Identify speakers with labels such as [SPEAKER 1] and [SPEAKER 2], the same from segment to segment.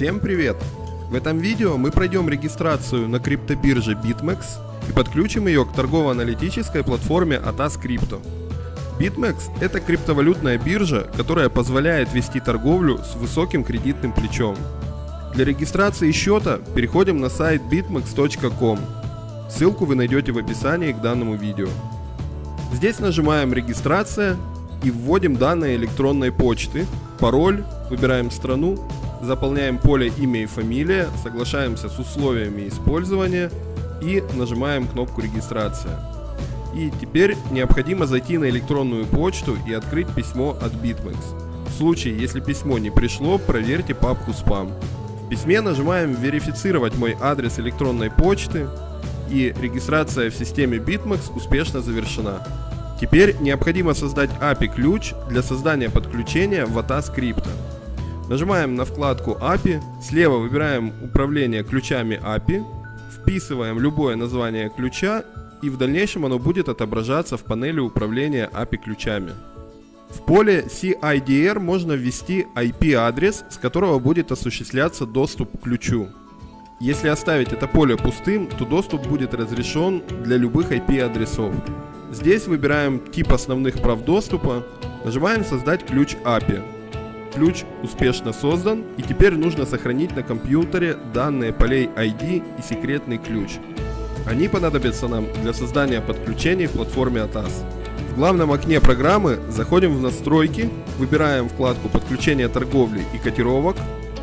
[SPEAKER 1] Всем привет! В этом видео мы пройдем регистрацию на криптобирже BitMEX и подключим ее к торгово-аналитической платформе ATAS Crypto. BitMEX – это криптовалютная биржа, которая позволяет вести торговлю с высоким кредитным плечом. Для регистрации счета переходим на сайт bitmex.com. Ссылку вы найдете в описании к данному видео. Здесь нажимаем «Регистрация» и вводим данные электронной почты, пароль, выбираем страну заполняем поле имя и фамилия, соглашаемся с условиями использования и нажимаем кнопку регистрация. И теперь необходимо зайти на электронную почту и открыть письмо от BitMEX. В случае, если письмо не пришло, проверьте папку спам. В письме нажимаем верифицировать мой адрес электронной почты и регистрация в системе BitMEX успешно завершена. Теперь необходимо создать API-ключ для создания подключения в ATA скрипта. Нажимаем на вкладку API, слева выбираем управление ключами API, вписываем любое название ключа и в дальнейшем оно будет отображаться в панели управления API ключами. В поле CIDR можно ввести IP-адрес, с которого будет осуществляться доступ к ключу. Если оставить это поле пустым, то доступ будет разрешен для любых IP-адресов. Здесь выбираем тип основных прав доступа, нажимаем «Создать ключ API». Ключ успешно создан и теперь нужно сохранить на компьютере данные полей ID и секретный ключ. Они понадобятся нам для создания подключений в платформе ATAS. В главном окне программы заходим в настройки, выбираем вкладку подключения торговли и котировок,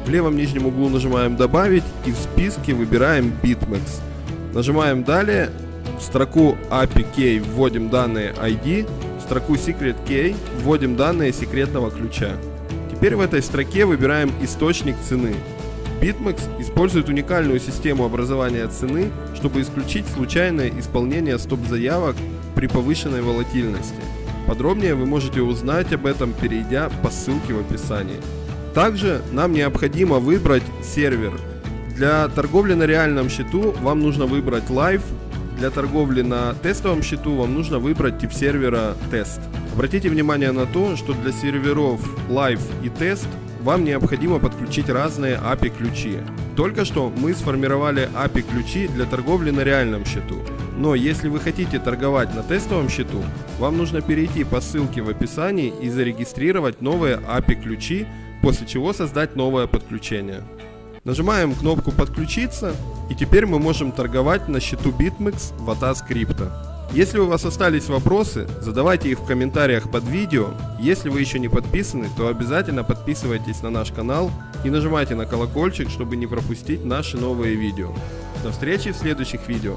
[SPEAKER 1] в левом нижнем углу нажимаем добавить и в списке выбираем BitMEX. Нажимаем далее, в строку API Key вводим данные ID, в строку Secret Key вводим данные секретного ключа. Теперь в этой строке выбираем источник цены. BitMEX использует уникальную систему образования цены, чтобы исключить случайное исполнение стоп-заявок при повышенной волатильности. Подробнее вы можете узнать об этом, перейдя по ссылке в описании. Также нам необходимо выбрать сервер. Для торговли на реальном счету вам нужно выбрать Live, для торговли на тестовом счету вам нужно выбрать тип сервера тест. Обратите внимание на то, что для серверов Live и Test вам необходимо подключить разные API ключи. Только что мы сформировали API ключи для торговли на реальном счету. Но если вы хотите торговать на тестовом счету, вам нужно перейти по ссылке в описании и зарегистрировать новые API ключи, после чего создать новое подключение. Нажимаем кнопку подключиться и теперь мы можем торговать на счету BitMEX в ATAS Crypto. Если у вас остались вопросы, задавайте их в комментариях под видео. Если вы еще не подписаны, то обязательно подписывайтесь на наш канал и нажимайте на колокольчик, чтобы не пропустить наши новые видео. До встречи в следующих видео.